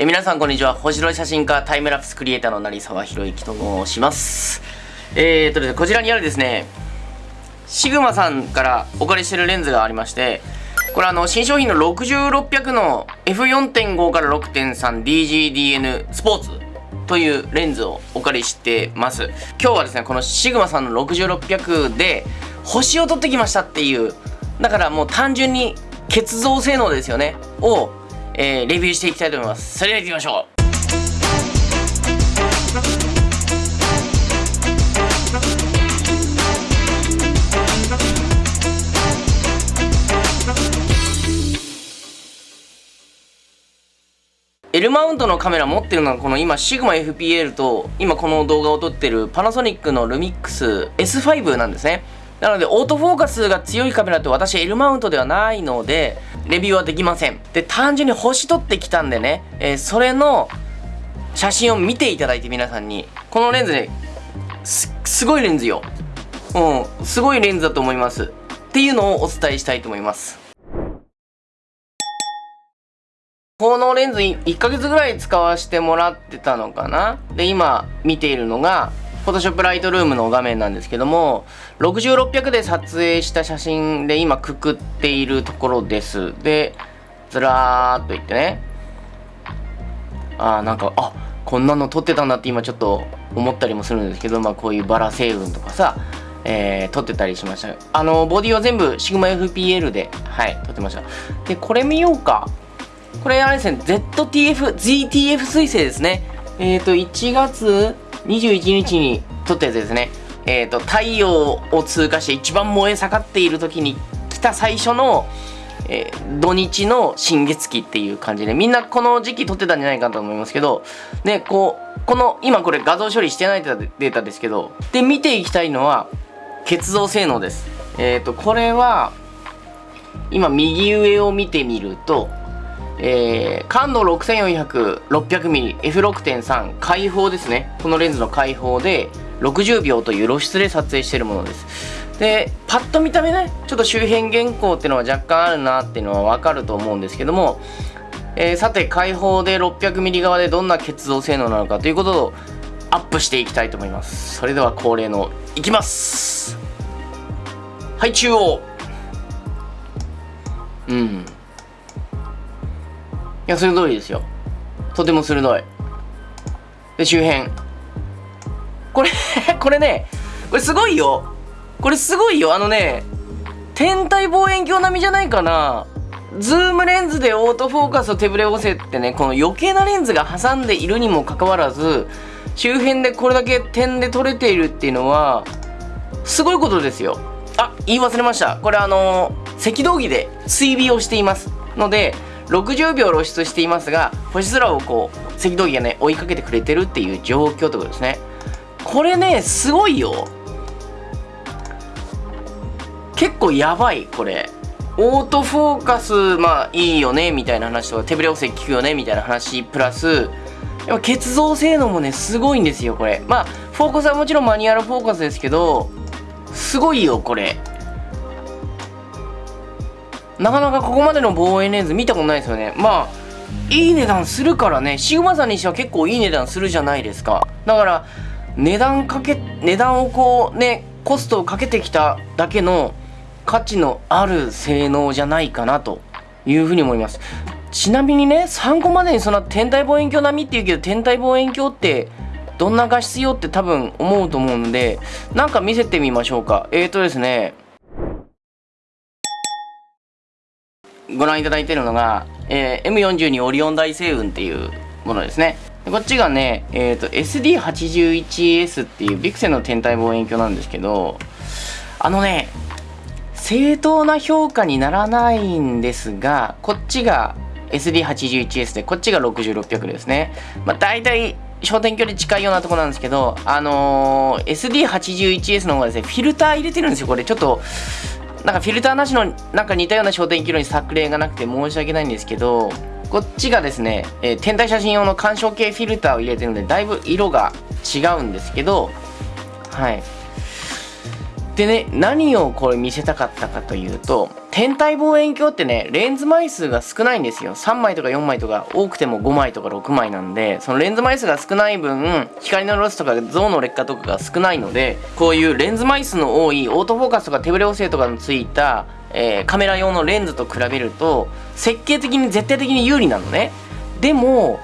え皆さんこんにちは。星野写真家タイムラプスクリエイターの成沢宏之と申します。えーとですねこちらにあるですねシグマさんからお借りしてるレンズがありましてこれあの新商品の6600の F4.5 から 6.3DGDN スポーツというレンズをお借りしてます。今日はですねこのシグマさんの6600で星を撮ってきましたっていうだからもう単純に結像性能ですよねを、えー、レビューしていきたいと思います。それでは行きましょう。エルマウントのカメラ持ってるのはこの今シグマ FPL と今この動画を撮ってるパナソニックのルミックス S5 なんですね。なのでオートフォーカスが強いカメラって私 L マウントではないのでレビューはできません。で単純に星撮ってきたんでね、えー、それの写真を見ていただいて皆さんに。このレンズねすすごいレンズよ。うんすごいレンズだと思います。っていうのをお伝えしたいと思います。このレンズ1ヶ月ぐらい使わせてもらってたのかな？で今見ているのが Photoshop Lightroom の画面なんですけども6600で撮影した写真で今くくっているところです。でずらーっといってね。あーなんかあこんなの撮ってたんだって今ちょっと思ったりもするんですけどまあこういうバラ星雲とかさえー、撮ってたりしました。あのボディは全部 Sigma-FPL ではい撮ってました。でこれ見ようか。これあれですね ZTF ZTF 彗星ですね。えっ、ー、と1月21日に撮ったやつですね。えっ、ー、と、太陽を通過して一番燃え盛っている時に来た最初の、えー、土日の新月期っていう感じで、みんなこの時期撮ってたんじゃないかと思いますけど、ね、こう、この、今これ画像処理してないデータですけど、で、見ていきたいのは、結像性能です。えっ、ー、と、これは、今右上を見てみると、えー、感度6400、600mm、F6.3 開放ですね。このレンズの開放で60秒という露出で撮影しているものです。で、パッと見た目ね、ちょっと周辺原稿っていうのは若干あるなっていうのはわかると思うんですけども、えー、さて、開放で 600mm 側でどんな結像性能なのかということをアップしていきたいと思います。それでは恒例の、いきますはい、中央うん。や、鋭いですよ。とても鋭い。で、周辺。これ これね、これすごいよ。これすごいよ。あのね、天体望遠鏡並みじゃないかな。ズームレンズでオートフォーカスと手ぶれ補正ってね、この余計なレンズが挟んでいるにもかかわらず、周辺でこれだけ点で撮れているっていうのは、すごいことですよ。あ、言い忘れました。これあのー、赤道儀で追尾をしていますので、60秒露出していますが星空をこう赤道儀がね追いかけてくれてるっていう状況ってことですね。これねすごいよ。結構やばいこれ。オートフォーカスまあいいよねみたいな話とか手ぶれ補正効くよねみたいな話プラスやっぱ結像性能もねすごいんですよこれ。まあフォーカスはもちろんマニュアルフォーカスですけどすごいよこれ。なかなかここまでの望遠レンズ見たことないですよね。まあいい値段するからね。シグマさんにしては結構いい値段するじゃないですか。だから値段かけ値段をこうねコストをかけてきただけの価値のある性能じゃないかなというふうに思います。ちなみにね参考までにそんな天体望遠鏡並みって言うけど天体望遠鏡ってどんな画質よって多分思うと思うんでなんか見せてみましょうか。えーとですねご覧いただいているのが、えー、M42 オリオン大星雲っていうものですね。こっちがね、え、ー、と SD81S っていうビクセンの天体望遠鏡なんですけど、あのね、正当な評価にならないんですが、こっちが SD81S で、こっちが6600ですね。まあ大体焦点距離近いようなとこなんですけど、あのー、SD81S の方がですね、フィルター入れてるんですよ。これちょっと、なんかフィルターなしのなんか似たような焦点距離の作例がなくて申し訳ないんですけどこっちがですね、えー、天体写真用の干渉系フィルターを入れてるのでだいぶ色が違うんですけどはい。でね何をこれ見せたかったかというと天体望遠鏡ってねレンズ枚数が少ないんですよ。3枚とか4枚とか多くても5枚とか6枚なんでそのレンズ枚数が少ない分光のロスとか像の劣化とかが少ないのでこういうレンズ枚数の多いオートフォーカスとか手ブレ補正とかのついた、えー、カメラ用のレンズと比べると設計的に絶対的に有利なのね。でも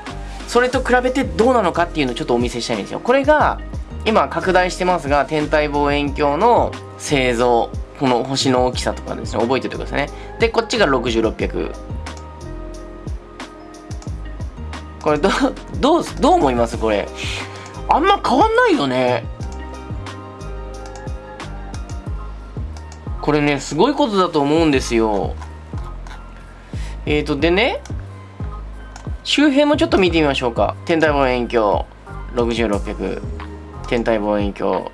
それと比べてどうなのかっていうのをちょっとお見せしたいんですよ。これが今拡大してますが天体望遠鏡の製造この星の大きさとかですね覚えておいてくださいね。でこっちが6600これどどうどう思います？これ。あんま変わんないよね。これねすごいことだと思うんですよ。えーとでね周辺もちょっと見てみましょうか。天体望遠鏡6600天体望遠鏡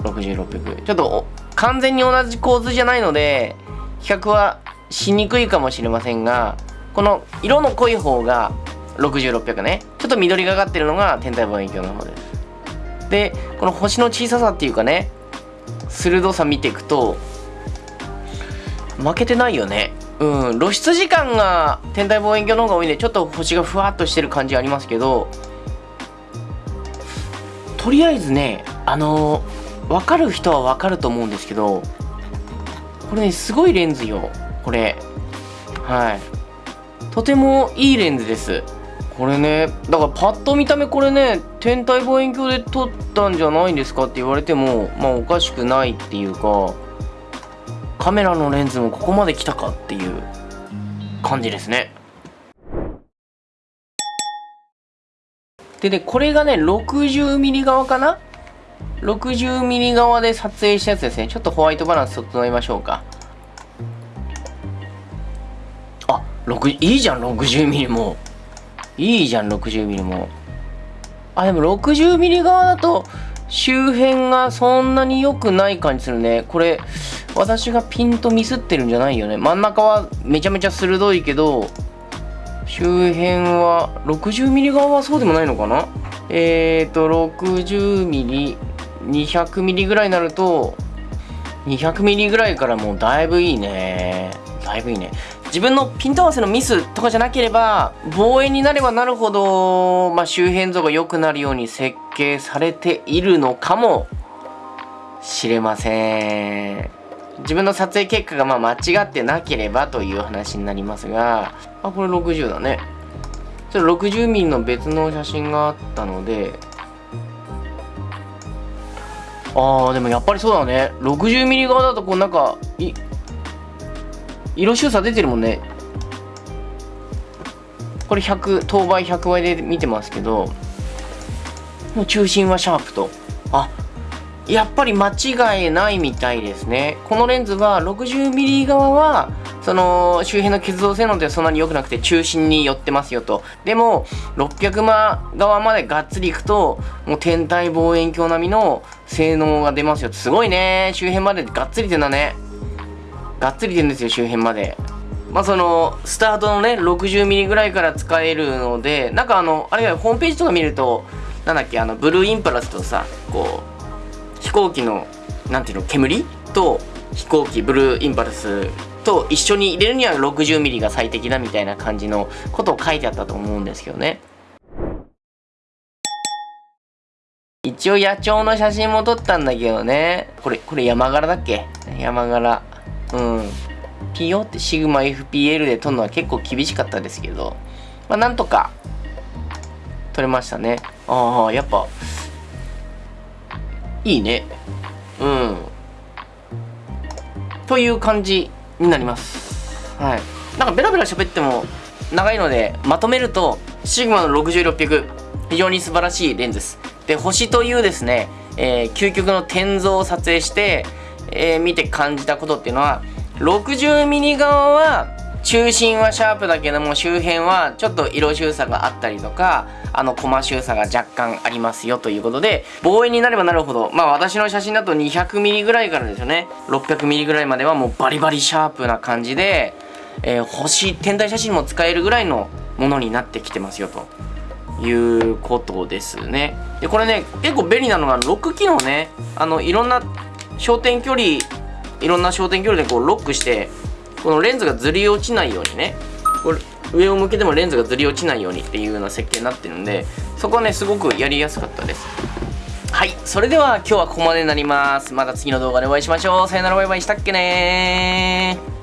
6600ちょっと完全に同じ構図じゃないので比較はしにくいかもしれませんがこの色の濃い方が6600ね。ちょっと緑がかってるのが天体望遠鏡の方です。でこの星の小ささっていうかね鋭さ見ていくと負けてないよね。うん露出時間が天体望遠鏡の方が多いんでちょっと星がふわっとしてる感じありますけどとりあえずねあのー、分かる人は分かると思うんですけどこれねすごいレンズよこれ。はい。とてもいいレンズです。これねだからパッと見た目これね天体望遠鏡で撮ったんじゃないんですか？って言われてもまあおかしくないっていうかカメラのレンズもここまで来たかっていう感じですね。でね、これがね、60ミリ側かな ?60 ミリ側で撮影したやつですね。ちょっとホワイトバランス整えましょうか。あ、6、いいじゃん、60ミリも。いいじゃん、60ミリも。あ、でも60ミリ側だと、周辺がそんなに良くない感じするね。これ、私がピンとミスってるんじゃないよね。真ん中はめちゃめちゃ鋭いけど、周辺は 60mm 側はそうでもないのかな？えっ、ー、と 60mm、200mm ぐらいになると 200mm ぐらいからもうだいぶいいね。だいぶいいね。自分のピント合わせのミスとかじゃなければ望遠になればなるほど、まあ、周辺像が良くなるように設計されているのかもしれません。自分の撮影結果がまあ間違ってなければという話になりますがあこれ60だね。ちょっと 60mm の別の写真があったのであーでもやっぱりそうだね。60mm 側だとこうなんかい色収差出てるもんね。これ100等倍100倍で見てますけどもう中心はシャープと。あやっぱり間違いないみたいですね。このレンズは 60mm 側はその周辺の結像性能ってそんなに良くなくて中心に寄ってますよと。でも600万側までがっつりいくともう天体望遠鏡並みの性能が出ますよ。すごいね。周辺までがっつりてんだね。がっつりてんですよ周辺まで。まあそのスタートのね 60mm ぐらいから使えるのでなんかあのあれはホームページとか見るとなんだっけあのブルーインパラスとさこう行機のなんていうの煙と飛行機ブルーインパルスと一緒に入れるには 60mm が最適だみたいな感じのことを書いてあったと思うんですけどね。一応野鳥の写真も撮ったんだけどね。これこれ山柄だっけ？山柄。うん。ピヨってシグマ FPL で撮るのは結構厳しかったですけど。まあなんとか撮れましたね。ああやっぱいいね。うん。という感じになります。はい。なんかベラベラ喋っても長いのでまとめるとシグマの6600非常に素晴らしいレンズです。で星というですね、えー、究極の天像を撮影して、えー、見て感じたことっていうのは 60mm 側は中心はシャープだけども周辺はちょっと色収差があったりとかあのコマ収差が若干ありますよということで望遠になればなるほどまあ私の写真だと 200mm ぐらいからですよね。600mm ぐらいまではもうバリバリシャープな感じで、えー、星天体写真も使えるぐらいのものになってきてますよということですね。でこれね結構便利なのがロック機能ねあのいろんな焦点距離いろんな焦点距離でこうロックしてこのレンズがずり落ちないようにね。これ上を向けてもレンズがずり落ちないようにっていうような設計になってるんでそこはねすごくやりやすかったです。はい。それでは今日はここまでになります。また次の動画でお会いしましょう。さよならバイバイ。したっけねー。